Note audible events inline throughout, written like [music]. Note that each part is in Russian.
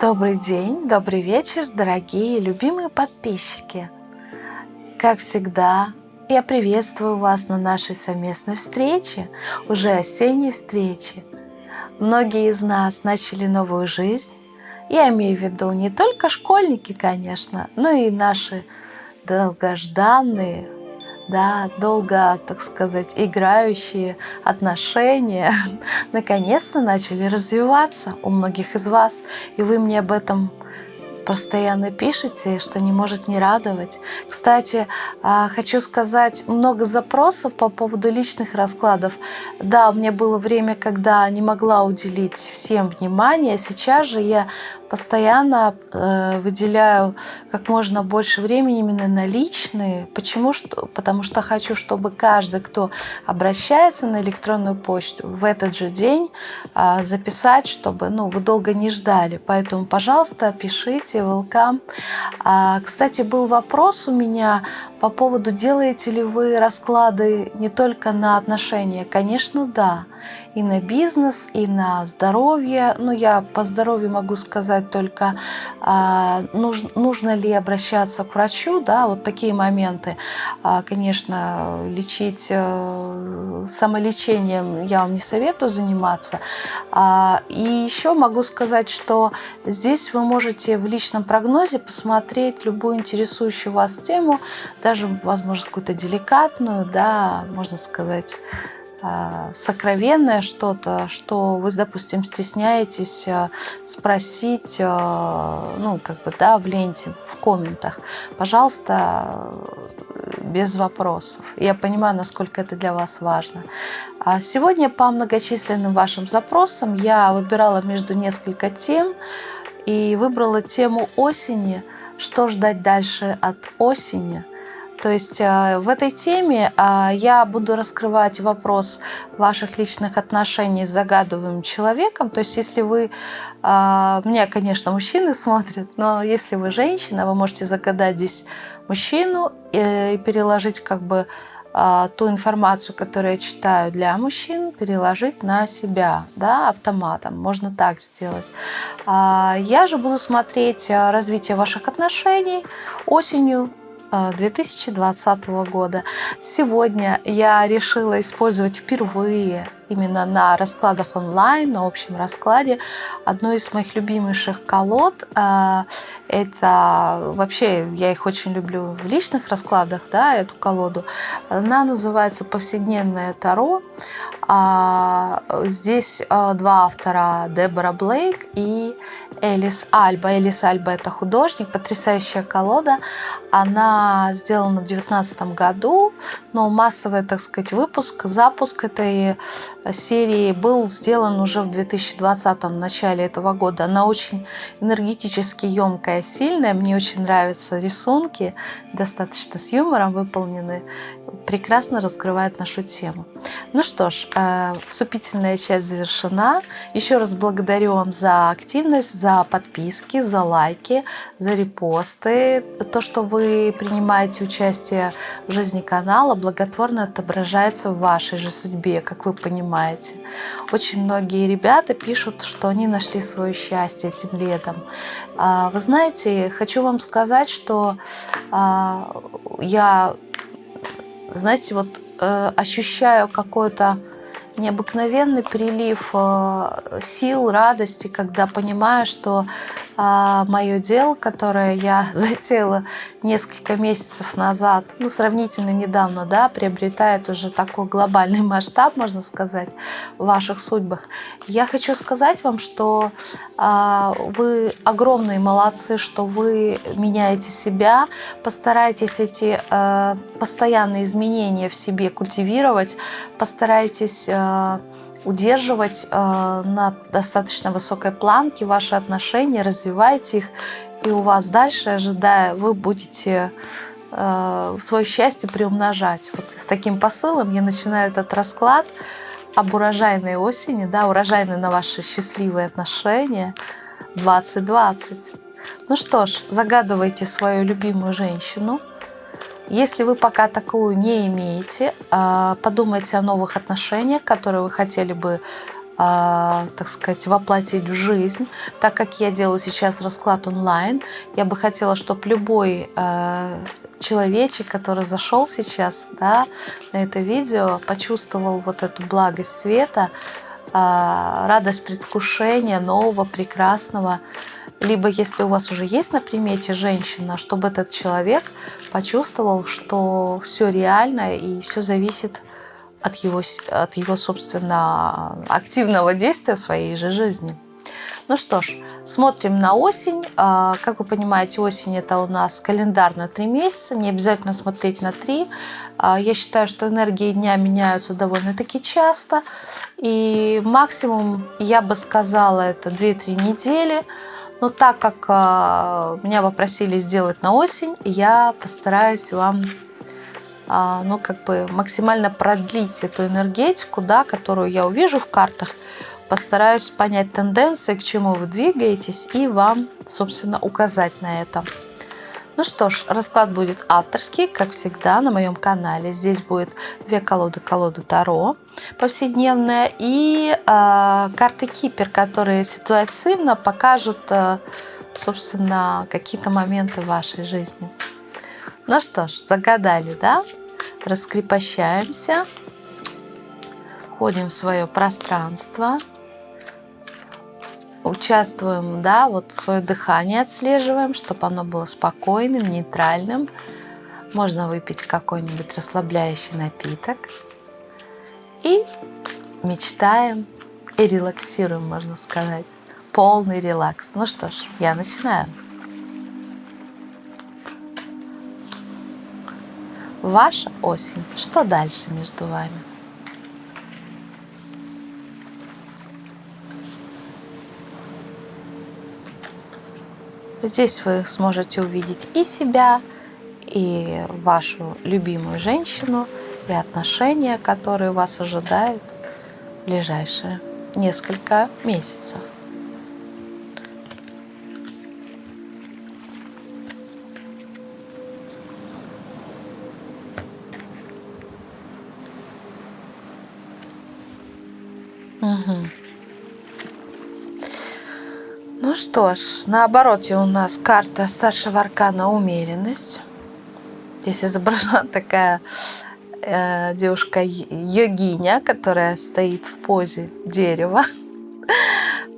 Добрый день, добрый вечер, дорогие любимые подписчики. Как всегда, я приветствую вас на нашей совместной встрече, уже осенней встрече. Многие из нас начали новую жизнь. Я имею в виду не только школьники, конечно, но и наши долгожданные, да, долго, так сказать, играющие отношения [laughs] наконец-то начали развиваться у многих из вас. И вы мне об этом постоянно пишете, что не может не радовать. Кстати, а, хочу сказать, много запросов по поводу личных раскладов. Да, у меня было время, когда не могла уделить всем внимание. Сейчас же я постоянно э, выделяю как можно больше времени именно на личные. Почему? Что, потому что хочу, чтобы каждый, кто обращается на электронную почту, в этот же день э, записать, чтобы ну, вы долго не ждали. Поэтому, пожалуйста, пишите, welcome. А, кстати, был вопрос у меня по поводу, делаете ли вы расклады не только на отношения. Конечно, да и на бизнес, и на здоровье. Ну, я по здоровью могу сказать только, а, нужно, нужно ли обращаться к врачу, да, вот такие моменты. А, конечно, лечить а, самолечением я вам не советую заниматься. А, и еще могу сказать, что здесь вы можете в личном прогнозе посмотреть любую интересующую вас тему, даже, возможно, какую-то деликатную, да, можно сказать, сокровенное что-то, что вы, допустим, стесняетесь а, спросить, а, ну, как бы, да, в ленте, в комментах, пожалуйста, без вопросов. Я понимаю, насколько это для вас важно. Сегодня по многочисленным вашим запросам я выбирала между несколько тем и выбрала тему осени, что ждать дальше от осени – то есть э, в этой теме э, я буду раскрывать вопрос ваших личных отношений с загадываемым человеком. То есть если вы, э, меня, конечно, мужчины [laughs] смотрят, но если вы женщина, вы можете загадать здесь мужчину и переложить как бы ту информацию, которую я читаю для мужчин, переложить на себя, да, автоматом. Можно так сделать. Я же буду смотреть развитие ваших отношений осенью 2020 года. Сегодня я решила использовать впервые именно на раскладах онлайн, на общем раскладе, одну из моих любимейших колод. А, это вообще, я их очень люблю в личных раскладах, да, эту колоду. Она называется «Повседневное Таро». А, здесь а, два автора, Дебора Блейк и Элис Альба. Элис Альба – это художник, потрясающая колода. Она сделана в 2019 году, но массовый, так сказать, выпуск, запуск этой серии был сделан уже в 2020 начале этого года. Она очень энергетически емкая, сильная. Мне очень нравятся рисунки, достаточно с юмором выполнены, прекрасно раскрывает нашу тему. Ну что ж, э, вступительная часть завершена. Еще раз благодарю вам за активность, за подписки, за лайки, за репосты. То, что вы принимаете участие в жизни канала, благотворно отображается в вашей же судьбе, как вы понимаете. Очень многие ребята пишут, что они нашли свое счастье этим летом. А, вы знаете, хочу вам сказать, что а, я, знаете, вот э, ощущаю какое-то необыкновенный прилив э, сил, радости, когда понимаю, что а, мое дело, которое я [laughs] затеяла несколько месяцев назад, ну, сравнительно недавно, да, приобретает уже такой глобальный масштаб, можно сказать, в ваших судьбах. Я хочу сказать вам, что а, вы огромные молодцы, что вы меняете себя, постарайтесь эти а, постоянные изменения в себе культивировать, постарайтесь а, удерживать э, на достаточно высокой планке ваши отношения, развивайте их, и у вас дальше, ожидая, вы будете э, свое счастье приумножать. Вот с таким посылом я начинаю этот расклад об урожайной осени, да, урожайной на ваши счастливые отношения 2020. Ну что ж, загадывайте свою любимую женщину – если вы пока такую не имеете, а, подумайте о новых отношениях, которые вы хотели бы э, так сказать, воплотить в жизнь. Так как я делаю сейчас расклад онлайн, я бы хотела, чтобы любой э, человечек, который зашел сейчас да, на это видео, почувствовал вот эту благость света, радость предвкушения нового, прекрасного. Либо если у вас уже есть на примете женщина, чтобы этот человек почувствовал, что все реально и все зависит от его, от его, собственно, активного действия в своей же жизни. Ну что ж, смотрим на осень. А, как вы понимаете, осень это у нас календар на три месяца, не обязательно смотреть на три. А, я считаю, что энергии дня меняются довольно-таки часто. И максимум, я бы сказала, это 2-3 недели. Но так как а, меня попросили сделать на осень, я постараюсь вам а, ну, как бы максимально продлить эту энергетику, да, которую я увижу в картах, постараюсь понять тенденции, к чему вы двигаетесь, и вам, собственно, указать на это. Ну что ж, расклад будет авторский, как всегда, на моем канале. Здесь будет две колоды, колода Таро повседневная и э, карты Кипер, которые ситуативно покажут, э, собственно, какие-то моменты в вашей жизни. Ну что ж, загадали, да? Раскрепощаемся. Ходим в свое пространство. Участвуем, да, вот свое дыхание отслеживаем, чтобы оно было спокойным, нейтральным. Можно выпить какой-нибудь расслабляющий напиток. И мечтаем и релаксируем, можно сказать. Полный релакс. Ну что ж, я начинаю. Ваша осень. Что дальше между вами? Здесь вы сможете увидеть и себя, и вашу любимую женщину, и отношения, которые вас ожидают в ближайшие несколько месяцев. Что ж, на обороте у нас карта старшего аркана умеренность. Здесь изображена [laughs] такая э, девушка йогиня, которая стоит в позе дерева. [laughs]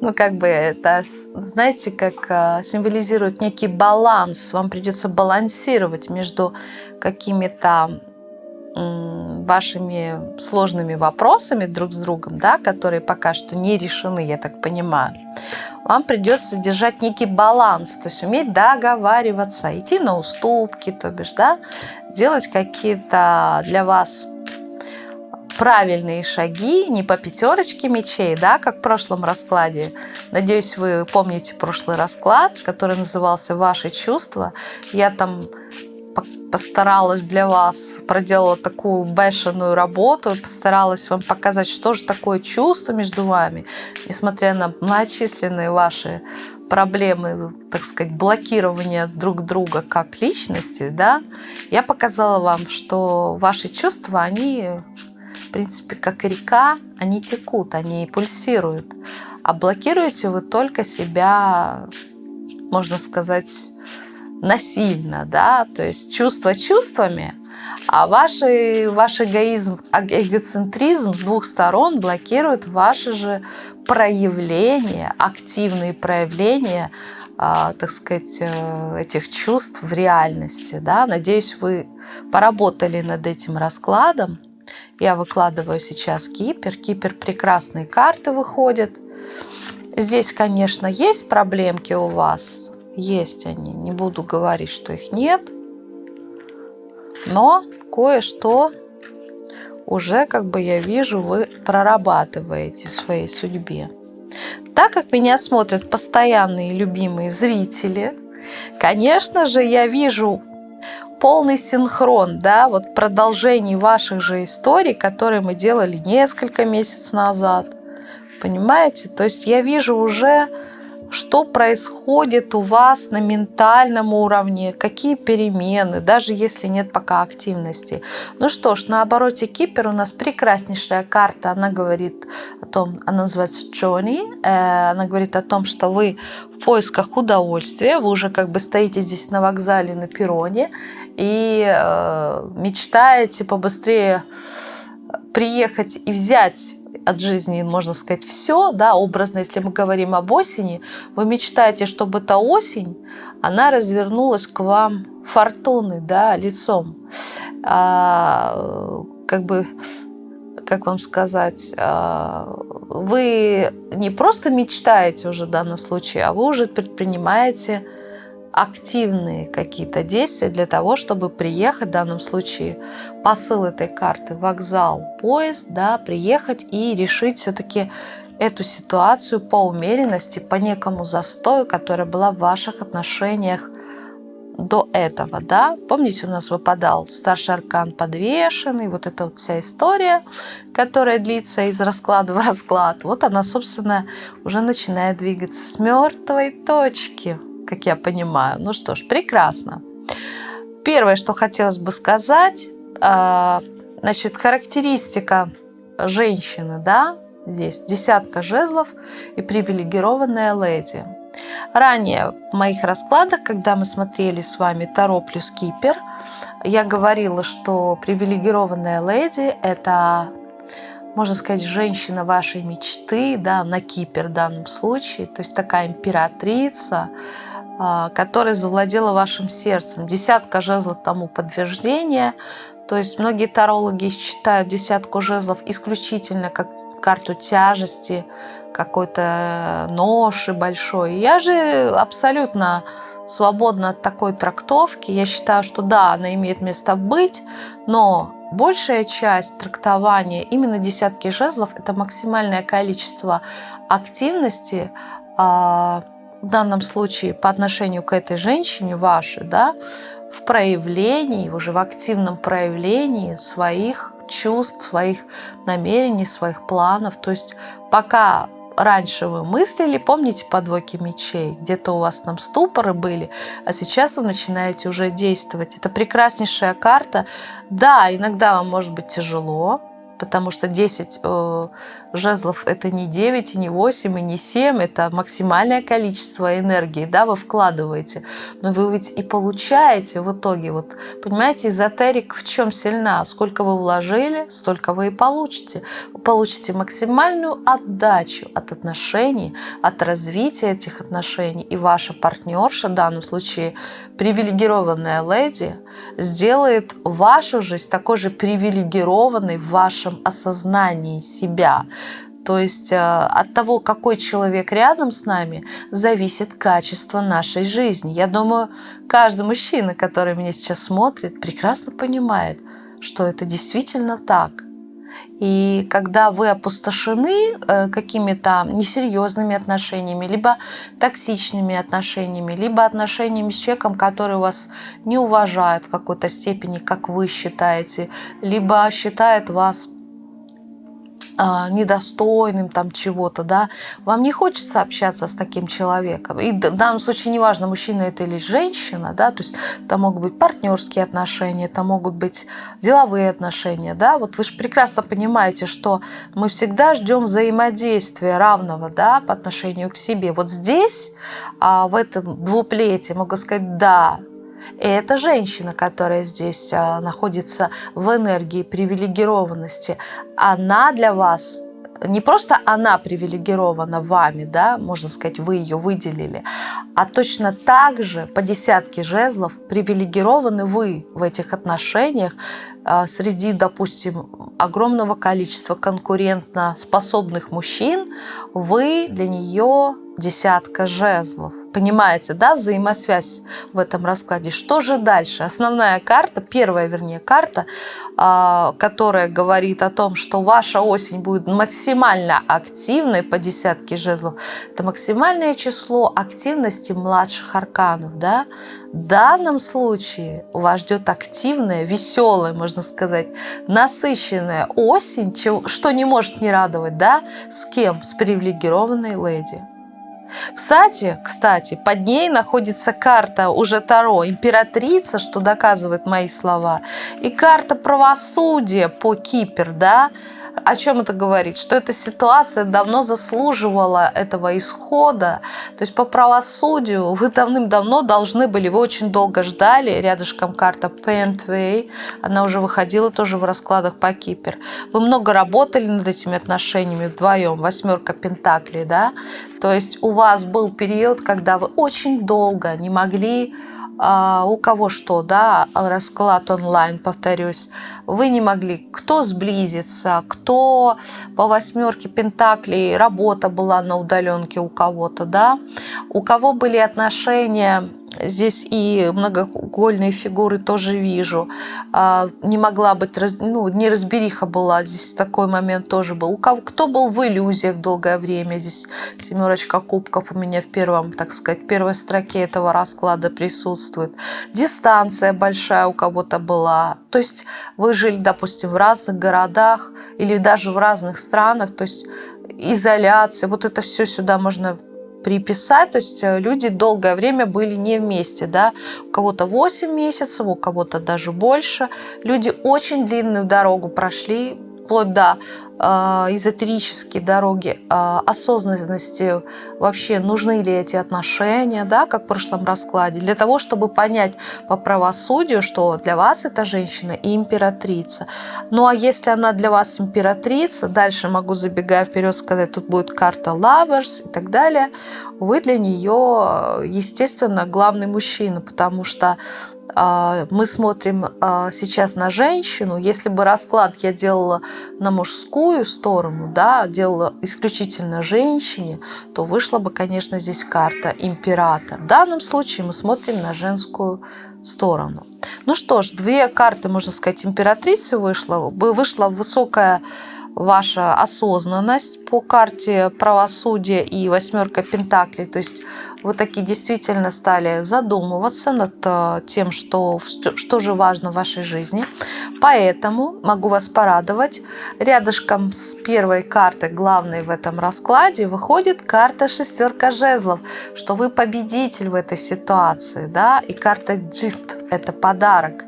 Ну, как бы это, знаете, как э, символизирует некий баланс. Вам придется балансировать между какими-то вашими сложными вопросами друг с другом, да, которые пока что не решены, я так понимаю, вам придется держать некий баланс, то есть уметь договариваться, идти на уступки, то бишь, да, делать какие-то для вас правильные шаги, не по пятерочке мечей, да, как в прошлом раскладе. Надеюсь, вы помните прошлый расклад, который назывался «Ваши чувства». Я там постаралась для вас, проделала такую бешеную работу, постаралась вам показать, что же такое чувство между вами, несмотря на многочисленные ваши проблемы, так сказать, блокирования друг друга как личности, да, я показала вам, что ваши чувства, они, в принципе, как река, они текут, они пульсируют, а блокируете вы только себя, можно сказать, насильно, да, то есть чувства чувствами, а ваш, ваш эгоизм, эгоцентризм с двух сторон блокирует ваши же проявления, активные проявления, а, так сказать, э, этих чувств в реальности. Да? Надеюсь, вы поработали над этим раскладом. Я выкладываю сейчас Кипер. Кипер прекрасные карты выходят. Здесь, конечно, есть проблемки у вас, есть они. Не буду говорить, что их нет. Но кое-что уже, как бы я вижу, вы прорабатываете в своей судьбе. Так как меня смотрят постоянные любимые зрители, конечно же, я вижу полный синхрон, да, вот продолжений ваших же историй, которые мы делали несколько месяцев назад. Понимаете? То есть я вижу уже что происходит у вас на ментальном уровне, какие перемены, даже если нет пока активности. Ну что ж, на обороте Кипер у нас прекраснейшая карта, она говорит о том, она называется Джонни, э, она говорит о том, что вы в поисках удовольствия, вы уже как бы стоите здесь на вокзале, на перроне и э, мечтаете побыстрее приехать и взять от жизни, можно сказать, все, да, образно, если мы говорим об осени, вы мечтаете, чтобы эта осень, она развернулась к вам фортуной, да, лицом. А, как бы, как вам сказать, а, вы не просто мечтаете уже в данном случае, а вы уже предпринимаете активные какие-то действия для того, чтобы приехать, в данном случае посыл этой карты, вокзал, поезд, да, приехать и решить все-таки эту ситуацию по умеренности, по некому застою, которая была в ваших отношениях до этого, да. Помните, у нас выпадал старший аркан подвешенный, вот эта вот вся история, которая длится из расклада в расклад. Вот она, собственно, уже начинает двигаться с мертвой точки как я понимаю. Ну что ж, прекрасно. Первое, что хотелось бы сказать, а, значит, характеристика женщины, да, здесь десятка жезлов и привилегированная леди. Ранее в моих раскладах, когда мы смотрели с вами Таро плюс Кипер, я говорила, что привилегированная леди – это, можно сказать, женщина вашей мечты, да, на Кипер в данном случае, то есть такая императрица, которая завладела вашим сердцем. Десятка жезлов тому подтверждение. То есть многие тарологи считают десятку жезлов исключительно как карту тяжести, какой-то ноши большой. Я же абсолютно свободна от такой трактовки. Я считаю, что да, она имеет место быть, но большая часть трактования именно десятки жезлов – это максимальное количество активности, а, в данном случае по отношению к этой женщине вашей, да, в проявлении, уже в активном проявлении своих чувств, своих намерений, своих планов. То есть пока раньше вы мыслили, помните по мечей, где-то у вас там ступоры были, а сейчас вы начинаете уже действовать. Это прекраснейшая карта. Да, иногда вам может быть тяжело, потому что 10 э, жезлов это не 9, и не 8, и не 7, это максимальное количество энергии, да, вы вкладываете, но вы ведь и получаете в итоге, вот, понимаете, эзотерик в чем сильна, сколько вы вложили, столько вы и получите, вы получите максимальную отдачу от отношений, от развития этих отношений, и ваша партнерша, в данном случае привилегированная леди, сделает вашу жизнь такой же привилегированной в вашем осознании себя. То есть э, от того, какой человек рядом с нами, зависит качество нашей жизни. Я думаю, каждый мужчина, который меня сейчас смотрит, прекрасно понимает, что это действительно так. И когда вы опустошены э, какими-то несерьезными отношениями, либо токсичными отношениями, либо отношениями с человеком, который вас не уважает в какой-то степени, как вы считаете, либо считает вас недостойным там чего-то, да, вам не хочется общаться с таким человеком. И в данном случае неважно, мужчина это или женщина, да, то есть это могут быть партнерские отношения, это могут быть деловые отношения, да, вот вы же прекрасно понимаете, что мы всегда ждем взаимодействия равного, да, по отношению к себе. Вот здесь, а, в этом двуплете, могу сказать, да, и эта женщина, которая здесь а, находится в энергии привилегированности, она для вас не просто она привилегирована вами, да, можно сказать, вы ее выделили, а точно так же по десятке жезлов привилегированы вы в этих отношениях а, среди, допустим, огромного количества конкурентно способных мужчин, вы для нее десятка жезлов. Понимаете, да, взаимосвязь в этом раскладе. Что же дальше? Основная карта, первая, вернее, карта, а, которая говорит о том, что ваша осень будет максимально активной по десятке жезлов, это максимальное число активности младших арканов, да. В данном случае вас ждет активная, веселая, можно сказать, насыщенная осень, что не может не радовать, да, с кем? С привилегированной леди. Кстати, кстати, под ней находится карта уже Таро императрица, что доказывает мои слова, и карта правосудия по Кипер, да, о чем это говорит? Что эта ситуация давно заслуживала этого исхода. То есть по правосудию вы давным-давно должны были, вы очень долго ждали, рядышком карта Paintway, она уже выходила тоже в раскладах по Кипер. Вы много работали над этими отношениями вдвоем, восьмерка Пентаклей, да? То есть у вас был период, когда вы очень долго не могли у кого что, да, расклад онлайн, повторюсь, вы не могли, кто сблизиться, кто по восьмерке пентаклей, работа была на удаленке у кого-то, да, у кого были отношения Здесь и многоугольные фигуры тоже вижу. А, не могла быть, ну, неразбериха была. Здесь такой момент тоже был. У кого, кто был в иллюзиях долгое время. Здесь семерочка кубков у меня в первом, так сказать, первой строке этого расклада присутствует. Дистанция большая у кого-то была. То есть вы жили, допустим, в разных городах или даже в разных странах. То есть изоляция. Вот это все сюда можно приписать, то есть э, люди долгое время были не вместе, да, у кого-то 8 месяцев, у кого-то даже больше. Люди очень длинную дорогу прошли, вплоть до э, эзотерические дороги э, осознанности, вообще нужны ли эти отношения, да, как в прошлом раскладе, для того, чтобы понять по правосудию, что для вас эта женщина и императрица. Ну а если она для вас императрица, дальше могу, забегая вперед, сказать, тут будет карта Lovers и так далее, вы для нее, естественно, главный мужчина, потому что а, мы смотрим а, сейчас на женщину. Если бы расклад я делала на мужскую сторону, да, делала исключительно женщине, то вышла бы, конечно, здесь карта император. В данном случае мы смотрим на женскую сторону. Ну что ж, две карты, можно сказать, императрицы вышло. Вышла высокая ваша осознанность по карте правосудия и восьмерка пентаклей. То есть вы такие действительно стали задумываться над э, тем, что, что же важно в вашей жизни. Поэтому могу вас порадовать. Рядышком с первой картой, главной в этом раскладе, выходит карта шестерка жезлов, что вы победитель в этой ситуации. Да? И карта gift – это подарок.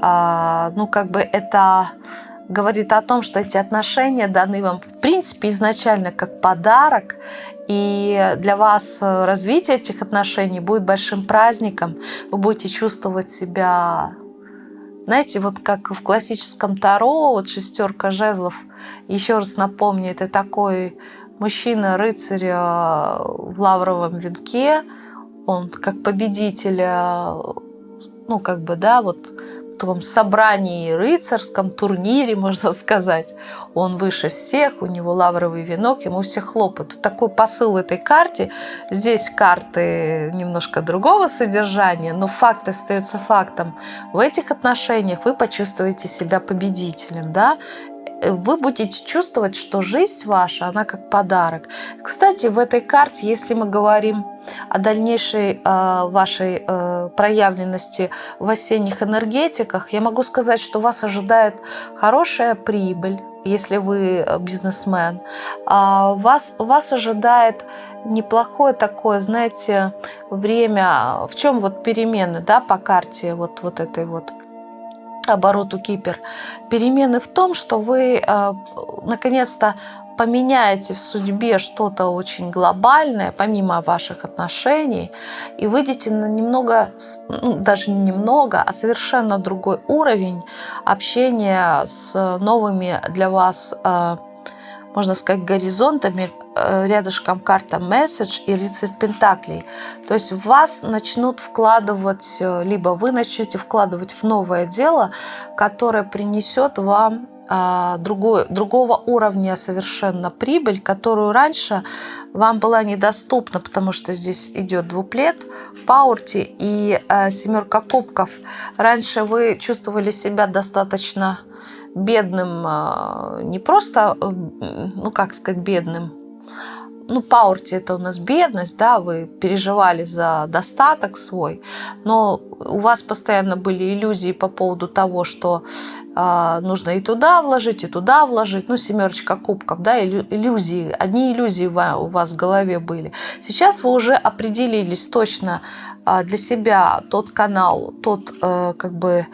А, ну, как бы это говорит о том, что эти отношения даны вам, в принципе, изначально как подарок, и для вас э, развитие этих отношений будет большим праздником. Вы будете чувствовать себя, знаете, вот как в классическом Таро, вот шестерка жезлов, еще раз напомню, это такой мужчина-рыцарь э, в лавровом венке, он как победитель, э, ну, как бы, да, вот таком собрании рыцарском, турнире, можно сказать. Он выше всех, у него лавровый венок, ему все хлопают. Такой посыл этой карте. Здесь карты немножко другого содержания, но факт остается фактом. В этих отношениях вы почувствуете себя победителем. Да? Вы будете чувствовать, что жизнь ваша, она как подарок. Кстати, в этой карте, если мы говорим о дальнейшей э, вашей э, проявленности в осенних энергетиках, я могу сказать, что вас ожидает хорошая прибыль, если вы э, бизнесмен. А вас, вас ожидает неплохое такое, знаете, время, в чем вот перемены, да, по карте вот, вот этой вот обороту Кипер. Перемены в том, что вы э, наконец-то поменяете в судьбе что-то очень глобальное, помимо ваших отношений, и выйдете на немного, ну, даже не немного, а совершенно другой уровень общения с новыми для вас э, можно сказать, горизонтами, э, рядышком карта месседж и рыцарь пентаклей. То есть в вас начнут вкладывать, э, либо вы начнете вкладывать в новое дело, которое принесет вам а, другой, другого уровня совершенно прибыль, которую раньше вам была недоступна, потому что здесь идет двуплет, паурти и э, семерка кубков. Раньше вы чувствовали себя достаточно бедным, а, не просто, э, ну как сказать, бедным, ну, паурти это у нас бедность, да, вы переживали за достаток свой, но у вас постоянно были иллюзии по поводу того, что а, нужно и туда вложить, и туда вложить. Ну, семерочка кубков, да, иллюзии. Одни иллюзии у вас в голове были. Сейчас вы уже определились точно а, для себя тот канал, тот, э, как бы,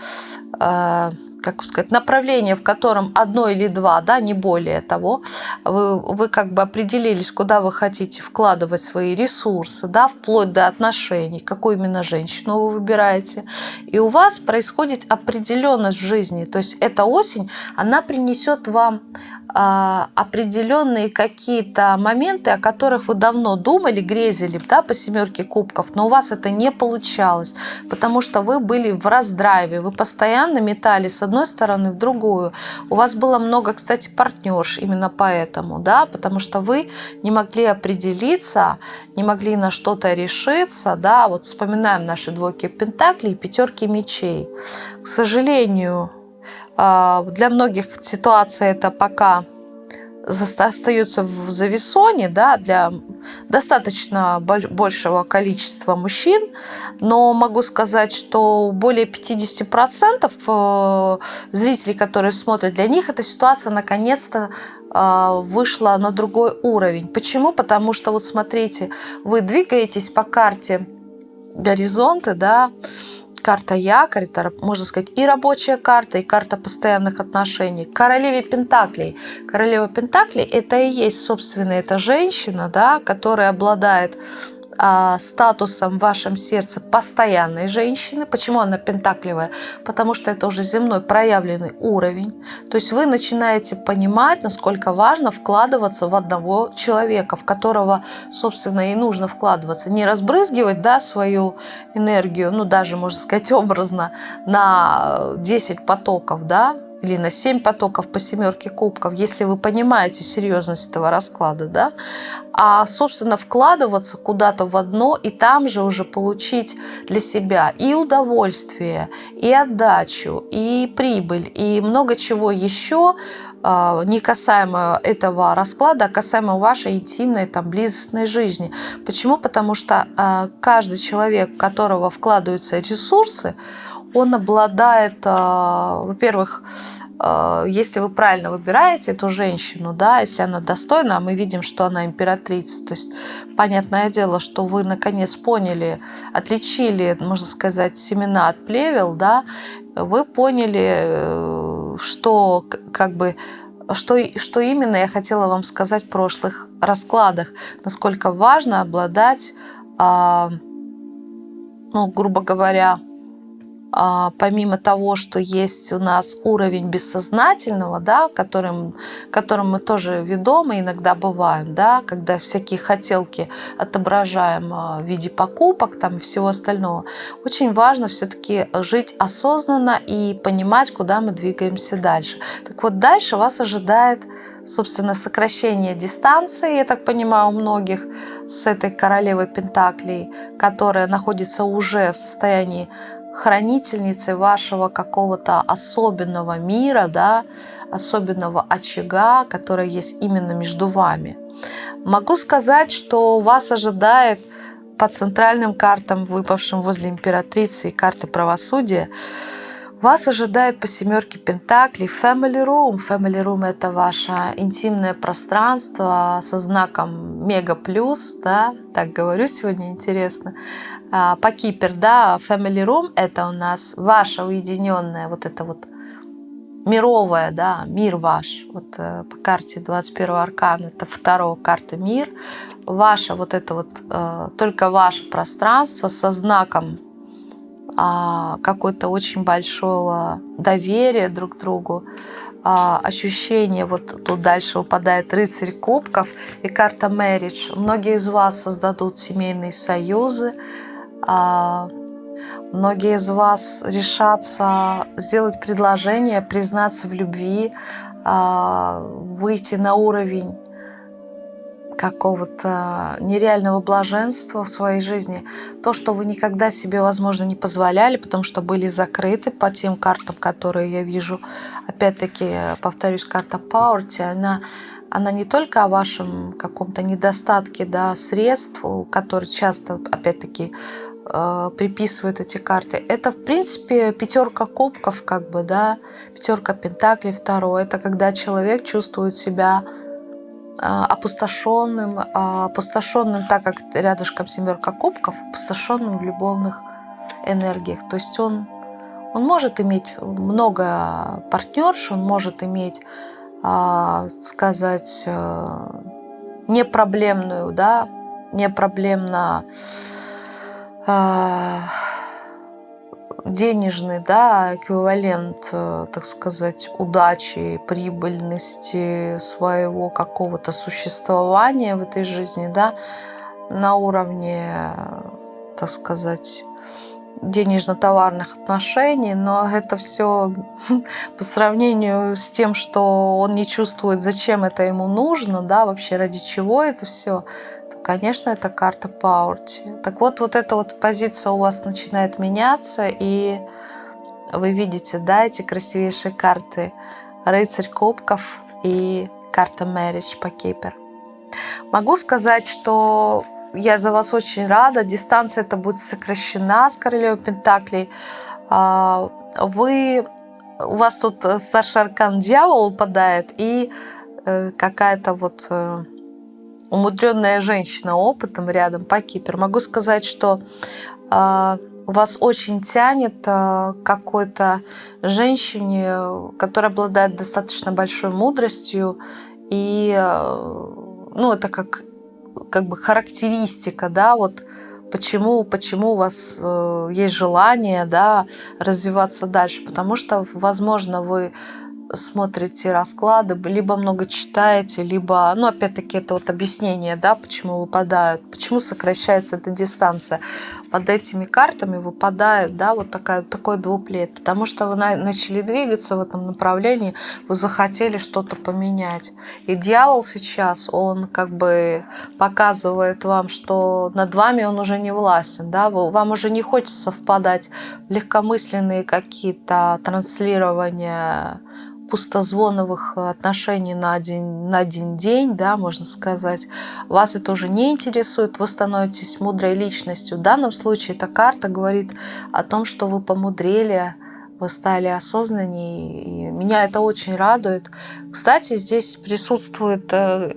э, как сказать, направление, в котором одно или два, да, не более того, вы, вы как бы определились, куда вы хотите вкладывать свои ресурсы, да, вплоть до отношений, какую именно женщину вы выбираете. И у вас происходит определенность в жизни. То есть эта осень, она принесет вам а, определенные какие-то моменты, о которых вы давно думали, грезили да, по семерке кубков, но у вас это не получалось, потому что вы были в раздрайве, вы постоянно метали с одной стороны в другую. У вас было много, кстати, партнерш именно поэтому, да, потому что вы не могли определиться, не могли на что-то решиться, да, вот вспоминаем наши двойки пентаклей и пятерки мечей. К сожалению, а, для многих ситуация это пока остается в завесоне да, для достаточно большего количества мужчин, но могу сказать, что более 50% э, зрителей, которые смотрят, для них эта ситуация наконец-то а, вышла на другой уровень. Почему? Потому что вот смотрите, вы двигаетесь по карте горизонты, да, карта якорь, это, можно сказать, и рабочая карта, и карта постоянных отношений. Королеве Пентаклей. Королева Пентаклей – это и есть, собственно, эта женщина, да, которая обладает а, статусом в вашем сердце постоянной женщины. Почему она пентакливая? Потому что это уже земной проявленный уровень. То есть вы начинаете понимать, насколько важно вкладываться в одного человека, в которого, собственно, и нужно вкладываться. Не разбрызгивать да, свою энергию, ну даже, можно сказать, [laughs] образно, на 10 потоков, да, или на 7 потоков по семерке кубков, если вы понимаете серьезность этого расклада, да, а, собственно, вкладываться куда-то в одно и там же уже получить для себя и удовольствие, и отдачу, и прибыль, и много чего еще, а, не касаемо этого расклада, а касаемо вашей интимной, там, близостной жизни. Почему? Потому что а, каждый человек, в которого вкладываются ресурсы, он обладает, а, во-первых, а, если вы правильно выбираете эту женщину, да, если она достойна, а мы видим, что она императрица, то есть понятное дело, что вы наконец поняли, отличили, можно сказать, семена от плевел, да, вы поняли, э, что как бы что, что именно я хотела вам сказать в прошлых раскладах, насколько важно обладать, ну, грубо говоря, а, помимо того, что есть у нас уровень бессознательного, да, которым, которым мы тоже ведомы иногда бываем, да, когда всякие хотелки отображаем а, в виде покупок там, и всего остального, очень важно все-таки жить осознанно и понимать, куда мы двигаемся дальше. Так вот, дальше вас ожидает собственно, сокращение дистанции, я так понимаю, у многих с этой королевой Пентаклей, которая находится уже в состоянии хранительницей вашего какого-то особенного мира, да, особенного очага, который есть именно между вами. Могу сказать, что вас ожидает по центральным картам, выпавшим возле императрицы и карты правосудия, вас ожидает по семерке Пентаклей Family Room. Family Room это ваше интимное пространство со знаком Мега Плюс, да, так говорю сегодня интересно. А, по Кипер, да, Family Room это у нас ваша уединенная вот это вот мировая, да, мир ваш. Вот э, по карте 21 аркан это второго карта мир. Ваше вот это вот, э, только ваше пространство со знаком а, какой-то очень большого доверия друг другу, а, ощущение, вот тут дальше выпадает рыцарь кубков и карта marriage. Многие из вас создадут семейные союзы, многие из вас решатся сделать предложение, признаться в любви, а, выйти на уровень какого-то нереального блаженства в своей жизни, то, что вы никогда себе, возможно, не позволяли, потому что были закрыты по тем картам, которые я вижу. Опять-таки, повторюсь, карта Пауэрти, она, она не только о вашем каком-то недостатке да, средств, который часто, опять-таки, э, приписывают эти карты. Это, в принципе, пятерка кубков, как бы, да, пятерка пентаклей второй. Это когда человек чувствует себя э, опустошенным, э, опустошенным, так как рядышком семерка кубков, опустошенным в любовных энергиях. То есть он, он может иметь много партнерш, он может иметь, э, сказать, э, непроблемную, да, непроблемно денежный да, эквивалент, э, так сказать, удачи, прибыльности своего какого-то существования в этой жизни, да, на уровне, так сказать, денежно-товарных отношений, но это все [laughs] по сравнению с тем, что он не чувствует, зачем это ему нужно, да, вообще ради чего это все, конечно, это карта Паурти. Так вот, вот эта вот позиция у вас начинает меняться, и вы видите, да, эти красивейшие карты рыцарь кубков и карта Marriage по Кипер. Могу сказать, что я за вас очень рада. Дистанция это будет сокращена с королевой Пентаклей. А, вы, у вас тут старший аркан дьявол упадает и э, какая-то вот э, умудренная женщина опытом рядом по кипер. Могу сказать, что а, вас очень тянет к какой-то женщине, которая обладает достаточно большой мудростью и э, ну, это как как бы характеристика, да, вот почему, почему у вас э, есть желание, да, развиваться дальше, потому что, возможно, вы смотрите расклады, либо много читаете, либо, ну, опять-таки, это вот объяснение, да, почему выпадают, почему сокращается эта дистанция под этими картами выпадает да, вот такая, такой двуплет, потому что вы начали двигаться в этом направлении, вы захотели что-то поменять. И дьявол сейчас, он как бы показывает вам, что над вами он уже не властен, да, вам уже не хочется совпадать в легкомысленные какие-то транслирования пустозвоновых отношений на один, на один день, да, можно сказать, вас это уже не интересует, вы становитесь мудрой личностью. В данном случае эта карта говорит о том, что вы помудрели, вы стали осознаннее, и меня это очень радует. Кстати, здесь присутствует э,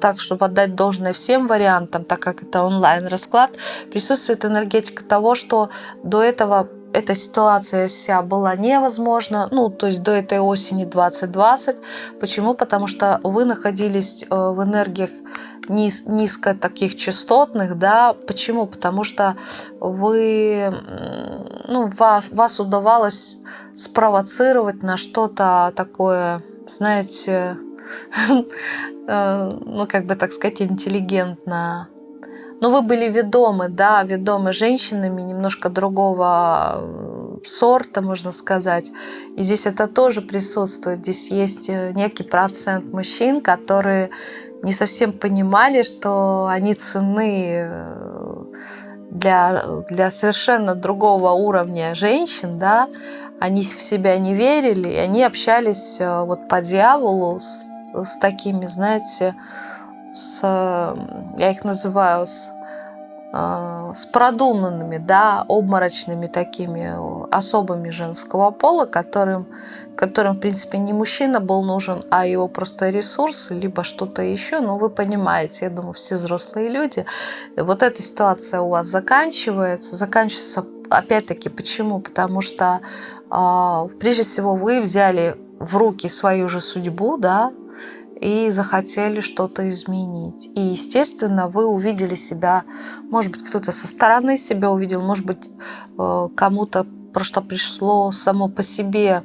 так, чтобы отдать должное всем вариантам, так как это онлайн-расклад, присутствует энергетика того, что до этого эта ситуация вся была невозможна, ну, то есть до этой осени 2020. Почему? Потому что вы находились э, в энергиях низ, низко таких частотных, да, почему? Потому что вы, ну, вас, вас удавалось спровоцировать на что-то такое, знаете, [laughs] э, ну, как бы так сказать, интеллигентно но вы были ведомы, да, ведомы женщинами немножко другого э, сорта, можно сказать. И здесь это тоже присутствует. Здесь есть э, некий процент мужчин, которые не совсем понимали, что они ценны э, для, для совершенно другого уровня женщин, да, они в себя не верили, и они общались вот по дьяволу с, с такими, знаете, с, я их называю, с, а, с продуманными, да, обморочными такими особыми женского пола, которым, которым, в принципе, не мужчина был нужен, а его просто ресурсы, либо что-то еще. Но вы понимаете, я думаю, все взрослые люди. Вот эта ситуация у вас заканчивается. Заканчивается, опять-таки, почему? Потому что, а, прежде всего, вы взяли в руки свою же судьбу, да, и захотели что-то изменить. И, естественно, вы увидели себя, может быть, кто-то со стороны себя увидел, может быть, э, кому-то просто пришло само по себе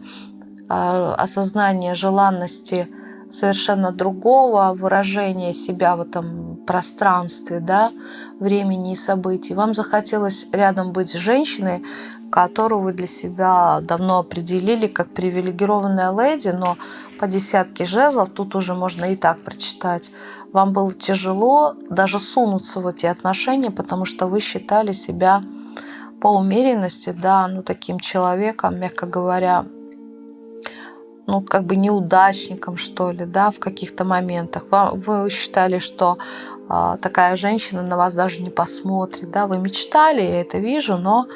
э, осознание желанности совершенно другого выражения себя в этом пространстве, да, времени и событий. Вам захотелось рядом быть с женщиной, которую вы для себя давно определили как привилегированная леди, но по десятке жезлов, тут уже можно и так прочитать. Вам было тяжело даже сунуться в эти отношения, потому что вы считали себя по умеренности, да, ну таким человеком, мягко говоря, ну, как бы неудачником, что ли, да, в каких-то моментах. Вы считали, что а, такая женщина на вас даже не посмотрит, да, вы мечтали, я это вижу, но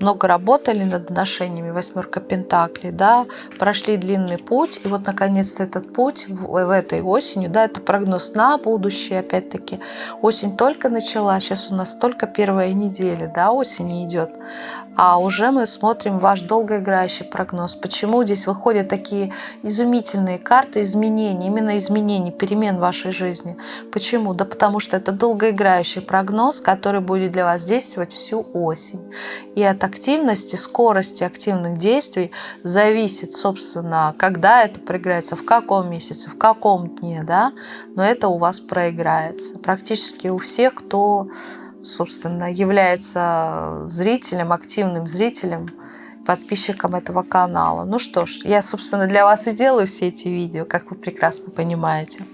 много работали над отношениями, восьмерка пентаклей, да, прошли длинный путь, и вот наконец-то этот путь в, в этой осенью, да, это прогноз на будущее, опять-таки, осень только начала, сейчас у нас только первая неделя, да, осень идет, а уже мы смотрим ваш долгоиграющий прогноз. Почему здесь выходят такие изумительные карты изменений, именно изменений, перемен в вашей жизни? Почему? Да потому что это долгоиграющий прогноз, который будет для вас действовать всю осень. И от активности, скорости активных действий зависит, собственно, когда это проиграется, в каком месяце, в каком дне, да, но это у вас проиграется. Практически у всех, кто собственно, является зрителем, активным зрителем, подписчиком этого канала. Ну что ж, я, собственно, для вас и делаю все эти видео, как вы прекрасно понимаете.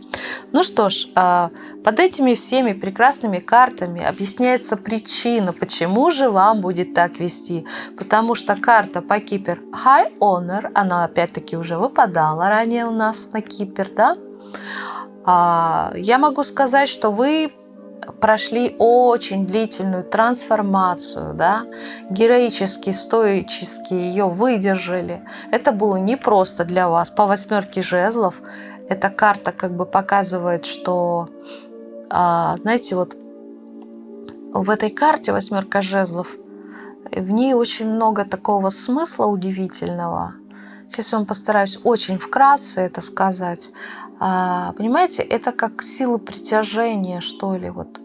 Ну что ж, а, под этими всеми прекрасными картами объясняется причина, почему же вам будет так вести. Потому что карта по Кипер High Honor, она опять-таки уже выпадала ранее у нас на Кипер, да? А, я могу сказать, что вы прошли очень длительную трансформацию, да, героически, стоически ее выдержали. Это было непросто для вас. По восьмерке жезлов эта карта как бы показывает, что, а, знаете, вот в этой карте восьмерка жезлов, в ней очень много такого смысла удивительного. Сейчас я вам постараюсь очень вкратце это сказать. А, понимаете, это как сила притяжения, что ли. Вот.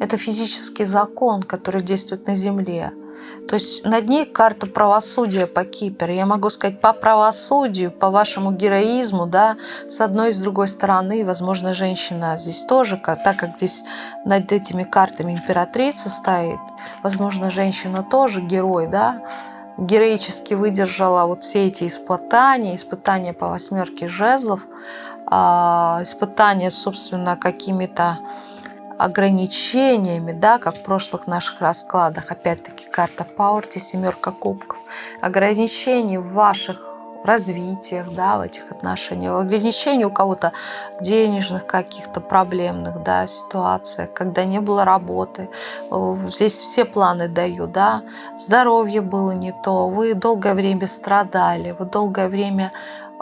Это физический закон, который действует на Земле. То есть над ней карта правосудия по Кипер. Я могу сказать по правосудию, по вашему героизму, да, с одной и с другой стороны, возможно, женщина здесь тоже, так как здесь над этими картами императрица стоит, возможно, женщина тоже герой, да, героически выдержала вот все эти испытания, испытания по восьмерке жезлов, а, испытания, собственно, какими-то ограничениями, да, как в прошлых наших раскладах, опять-таки карта Паурти, семерка кубков, ограничений в ваших развитиях, да, в этих отношениях, ограничений у кого-то денежных каких-то проблемных, да, ситуациях, когда не было работы. Здесь все планы даю, да, здоровье было не то, вы долгое время страдали, вы долгое время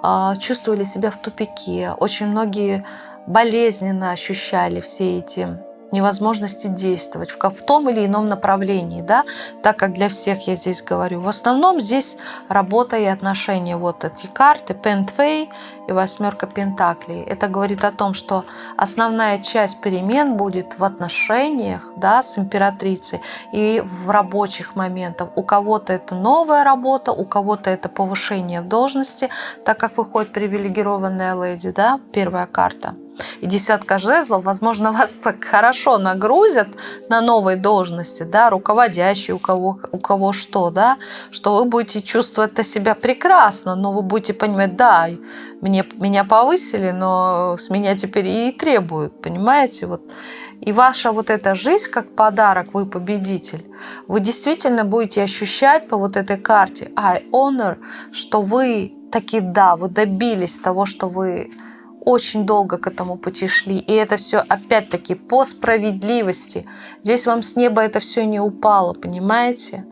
а, чувствовали себя в тупике. Очень многие болезненно ощущали все эти невозможности действовать в, в том или ином направлении, да, так как для всех я здесь говорю. В основном здесь работа и отношения. Вот эти карты, Пентвей и восьмерка Пентаклей. Это говорит о том, что основная часть перемен будет в отношениях да, с императрицей и в рабочих моментах. У кого-то это новая работа, у кого-то это повышение в должности, так как выходит привилегированная леди, да, первая карта и десятка жезлов, возможно, [laughs] вас так хорошо нагрузят на новой должности, да, руководящий, у кого, у кого что, да, что вы будете чувствовать себя прекрасно, но вы будете понимать, да, мне, меня повысили, но с меня теперь и требуют, понимаете, вот. И ваша вот эта жизнь как подарок, вы победитель, вы действительно будете ощущать по вот этой карте I honor, что вы таки да, вы добились того, что вы очень долго к этому пути шли. И это все опять-таки по справедливости. Здесь вам с неба это все не упало, понимаете?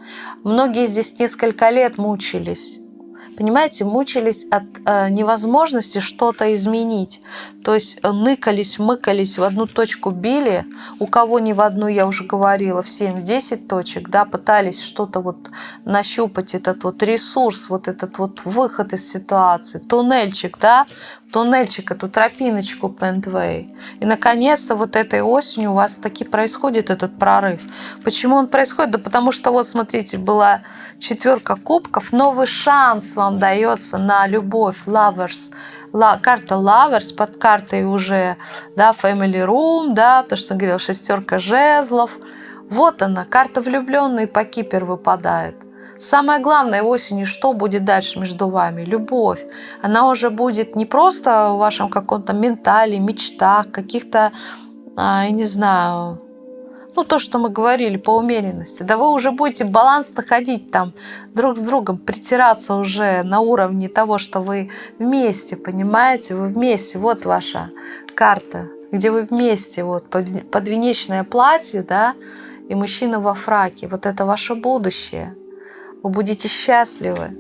Многие здесь несколько лет мучились понимаете, мучились от э, невозможности что-то изменить. То есть э, ныкались, мыкались, в одну точку били, у кого не в одну, я уже говорила, в 7-10 точек, да, пытались что-то вот нащупать, этот вот ресурс, вот этот вот выход из ситуации, туннельчик, да, туннельчик, эту тропиночку Пентвей. И, наконец-то, вот этой осенью у вас таки происходит этот прорыв. Почему он происходит? Да потому что, вот, смотрите, была четверка кубков, новый шанс вам дается на любовь, lovers, карта Lovers под картой уже, да, Family Room, да, то, что говорил, шестерка жезлов. Вот она, карта влюбленный по кипер выпадает. Самое главное осенью, что будет дальше между вами? Любовь. Она уже будет не просто в вашем каком-то ментале, мечтах, каких-то, а, я не знаю, ну, то, что мы говорили по умеренности, да вы уже будете баланс находить там друг с другом, притираться уже на уровне того, что вы вместе, понимаете, вы вместе, вот ваша карта, где вы вместе, вот подвенечное платье, да, и мужчина во фраке, вот это ваше будущее, вы будете счастливы,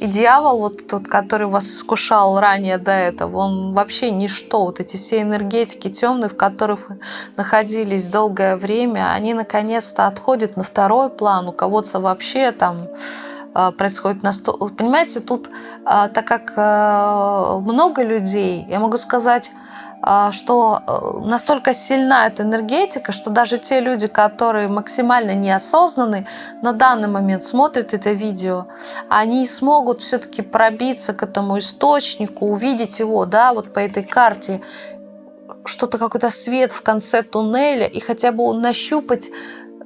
и дьявол, вот тот, который вас искушал ранее до этого, он вообще ничто. Вот эти все энергетики темные, в которых вы находились долгое время, они наконец-то отходят на второй план. У кого-то вообще там а, происходит на сто... Понимаете, тут, а, так как а, много людей, я могу сказать, что э, настолько сильна эта энергетика, что даже те люди, которые максимально неосознанны, на данный момент смотрят это видео, они смогут все-таки пробиться к этому источнику, увидеть его, да, вот по этой карте, что-то какой-то свет в конце туннеля и хотя бы нащупать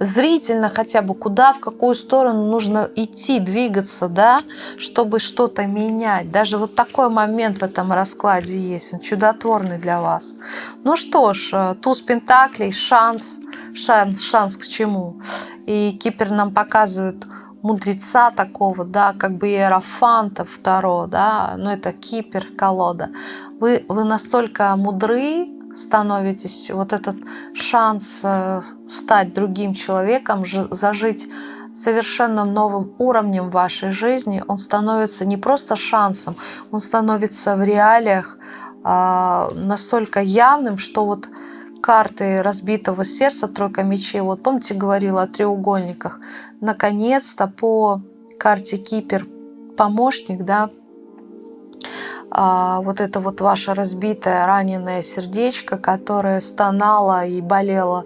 зрительно хотя бы, куда, в какую сторону нужно идти, двигаться, да, чтобы что-то менять. Даже вот такой момент в этом раскладе есть, он чудотворный для вас. Ну что ж, э, туз пентаклей, шанс, шанс, шанс к чему? И Кипер нам показывает мудреца такого, да, как бы иерофанта второго, да, но это Кипер, колода. Вы, вы настолько мудры, становитесь, вот этот шанс э, стать другим человеком, зажить совершенно новым уровнем вашей жизни, он становится не просто шансом, он становится в реалиях а, настолько явным, что вот карты разбитого сердца, тройка мечей, вот помните, говорила о треугольниках, наконец-то по карте Кипер помощник, да, вот это вот ваше разбитое, раненое сердечко, которое стонало и болело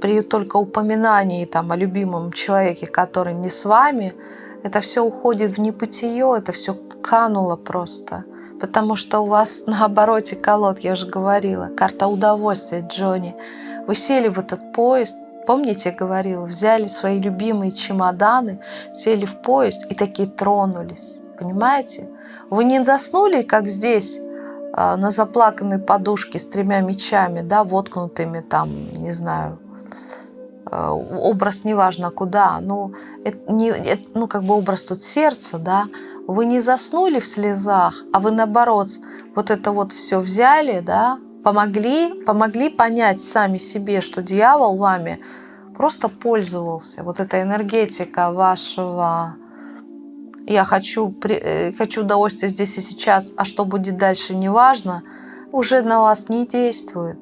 при только упоминании там, о любимом человеке, который не с вами, это все уходит в небытие, это все кануло просто. Потому что у вас [laughs] на обороте колод, я уже говорила, карта удовольствия, Джонни. Вы сели в этот поезд, помните, я говорила, взяли свои любимые чемоданы, сели в поезд и такие тронулись. Понимаете? Вы не заснули, как здесь, а, на заплаканной подушке с тремя мечами, да, воткнутыми там, не знаю, а, образ неважно куда, ну, это не, это, ну, как бы образ тут сердца, да, вы не заснули в слезах, а вы наоборот вот это вот все взяли, да, помогли, помогли понять сами себе, что дьявол вами просто пользовался. Вот эта энергетика вашего я хочу, э, хочу удовольствия здесь и сейчас, а что будет дальше, неважно, уже на вас не действует.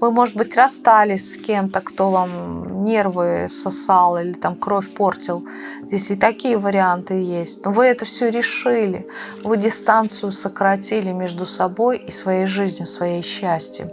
Вы, может быть, расстались с кем-то, кто вам нервы сосал или там кровь портил. Здесь и такие варианты есть. Но вы это все решили. Вы дистанцию сократили между собой и своей жизнью, своей счастьем.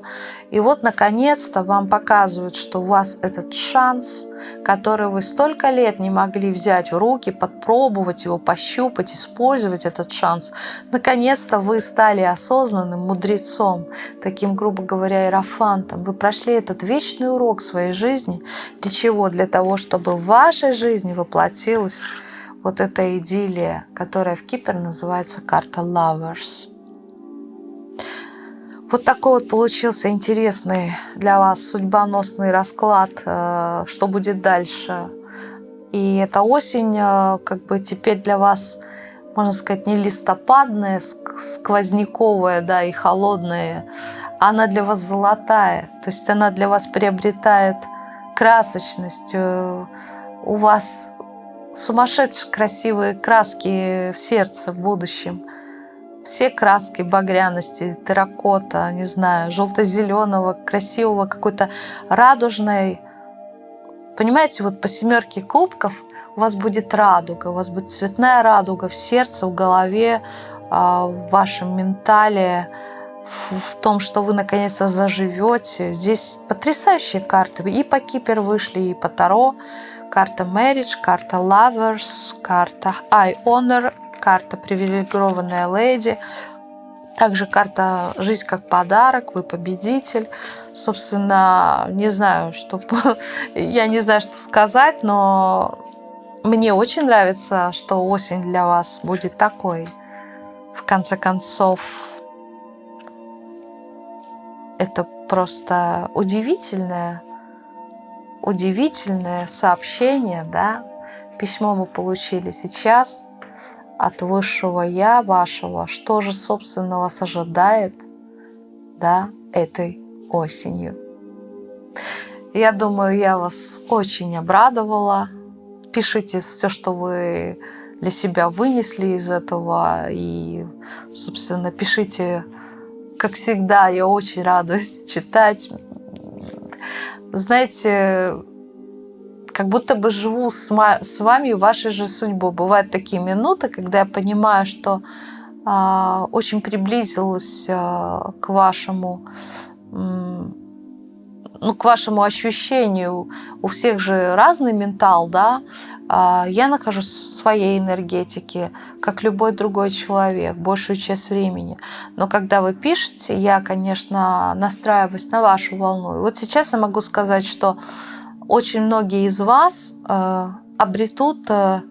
И вот, наконец-то, вам показывают, что у вас этот шанс, который вы столько лет не могли взять в руки, подпробовать его, пощупать, использовать этот шанс. Наконец-то вы стали осознанным мудрецом, таким, грубо говоря, иерофантом. Вы прошли этот вечный урок своей жизни. Для чего? Для того, чтобы в вашей жизни воплотилась вот эта идиллия, которая в Кипер называется карта Lovers. Вот такой вот получился интересный для вас судьбоносный расклад, э, что будет дальше. И эта осень э, как бы теперь для вас, можно сказать, не листопадная, сквозняковая, да, и холодная. Она для вас золотая, то есть она для вас приобретает красочность. Э, у вас сумасшедшие красивые краски в сердце в будущем – все краски багряности, терракота, не знаю, желто-зеленого, красивого, какой-то радужной. Понимаете, вот по семерке кубков у вас будет радуга, у вас будет цветная радуга в сердце, в голове, а, в вашем ментале, в том, что вы наконец-то заживете. Здесь потрясающие карты. И по Кипер вышли, и по Таро. Карта Marriage, карта Lovers, карта I Honor, карта «Привилегированная леди», также карта «Жизнь как подарок», «Вы победитель». Собственно, не знаю, что... [laughs] Я не знаю, что сказать, но мне очень нравится, что осень для вас будет такой. В конце концов, это просто удивительное удивительное сообщение, да, письмо мы получили сейчас от высшего Я вашего, что же, собственно, вас ожидает, да, этой осенью. Я думаю, я вас очень обрадовала. Пишите все, что вы для себя вынесли из этого. И, собственно, пишите, как всегда, я очень радуюсь читать. Знаете, как будто бы живу с, вами вашей же судьбой. Бывают такие минуты, когда я понимаю, что э, очень приблизилась э, к вашему ну, к вашему ощущению, у всех же разный ментал, да, а, я нахожусь в своей энергетике, как любой другой человек, большую часть времени. Но когда вы пишете, я, конечно, настраиваюсь на вашу волну. И вот сейчас я могу сказать, что очень многие из вас э, обретут э,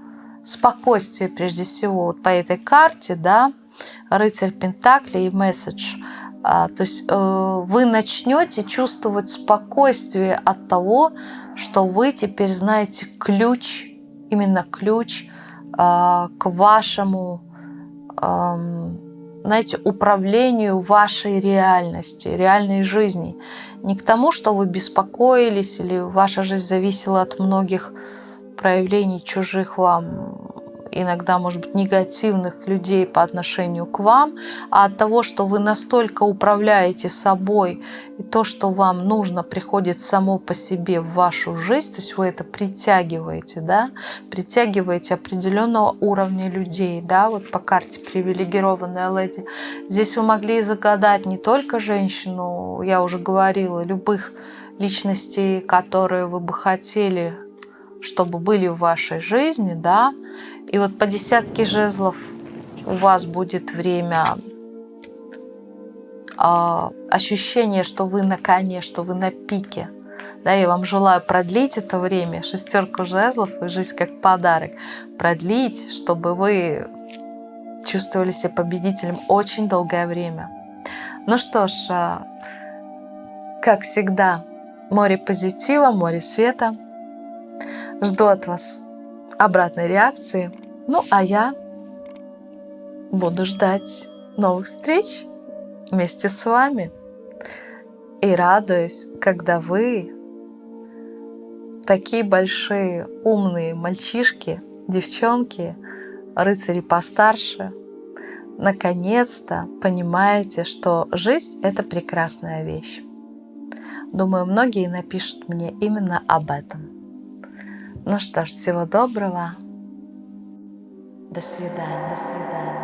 спокойствие прежде всего вот по этой карте, да, рыцарь Пентакли и месседж – а, то есть э, вы начнете чувствовать спокойствие от того, что вы теперь знаете ключ, именно ключ а, к вашему, знаете, управлению вашей реальности, реальной жизни. Не к тому, что вы беспокоились или ваша жизнь зависела от многих проявлений чужих вам иногда, может быть, негативных людей по отношению к вам, а от того, что вы настолько управляете собой, и то, что вам нужно, приходит само по себе в вашу жизнь, то есть вы это притягиваете, да, притягиваете определенного уровня людей, да, вот по карте привилегированная леди. Здесь вы могли загадать не только женщину, я уже говорила, любых личностей, которые вы бы хотели чтобы были в вашей жизни, да, и вот по десятке жезлов у вас будет время э, ощущение, что вы на коне, что вы на пике. Да, я вам желаю продлить это время, шестерку жезлов и жизнь как подарок. Продлить, чтобы вы чувствовали себя победителем очень долгое время. Ну что ж, э, как всегда, море позитива, море света. Жду от вас обратной реакции. Ну, а я буду ждать новых встреч вместе с вами. И радуюсь, когда вы, такие большие умные мальчишки, девчонки, рыцари постарше, наконец-то понимаете, что жизнь – это прекрасная вещь. Думаю, многие напишут мне именно об этом. Ну что ж, всего доброго. До свидания. До свидания.